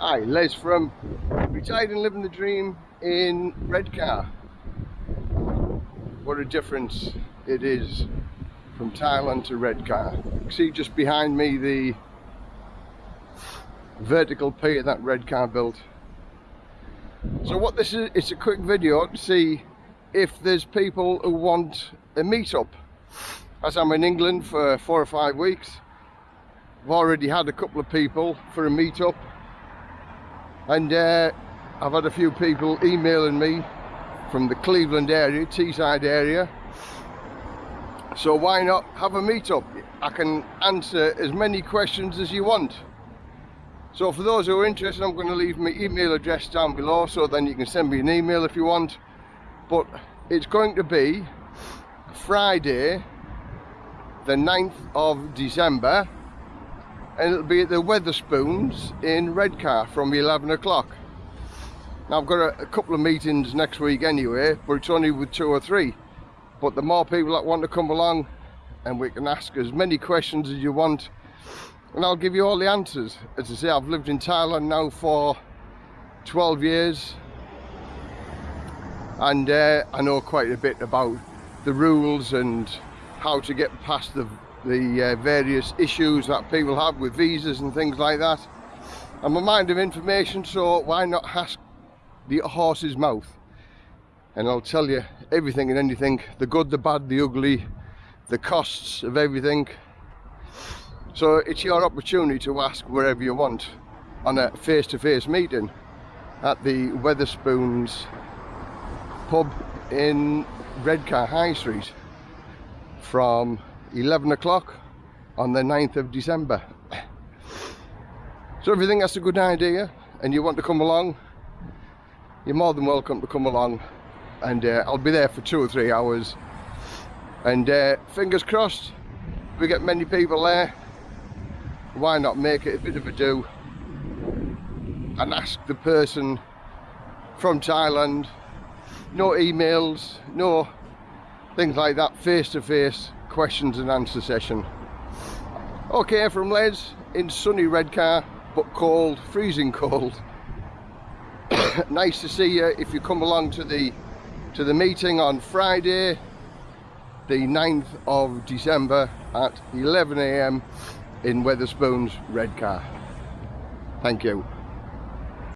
Hi, Les from Retired and Living the Dream in Redcar. What a difference it is from Thailand to Redcar. See just behind me the vertical pier that Redcar built. So what this is, it's a quick video to see if there's people who want a meetup. As I'm in England for four or five weeks, I've already had a couple of people for a meetup and uh, I've had a few people emailing me from the Cleveland area, Teesside area. So why not have a meetup? I can answer as many questions as you want. So for those who are interested I'm going to leave my email address down below so then you can send me an email if you want. But it's going to be Friday the 9th of December and it'll be at the Wetherspoons in Redcar from 11 o'clock now I've got a, a, couple of meetings next week anyway, but it's only with two or three. But the more people that want to come along, and we can ask as many questions as you want, and I'll give you all the answers. As I say, I've lived in Thailand now for 12 years, and uh, I know quite a bit about the rules and how to get past the, the uh, various issues that people have with visas and things like that. I'm a mind of information, so why not ask the horse's mouth and I'll tell you everything and anything the good the bad the ugly the costs of everything so it's your opportunity to ask wherever you want on a face-to-face -face meeting at the Wetherspoons pub in Redcar High Street from 11 o'clock on the 9th of December. So if you think that's a good idea and you want to come along? You're more than welcome to come along. And uh, I'll be there for two or three hours. And uh, fingers crossed we get many people there. Why not make it a bit of a do? And ask the person from Thailand. No emails no things like that face to face questions and answer session okay from Les in sunny Redcar but cold freezing cold nice to see you if you come along to the to the meeting on Friday the 9th of December at 11am in Wetherspoons Redcar. Thank you.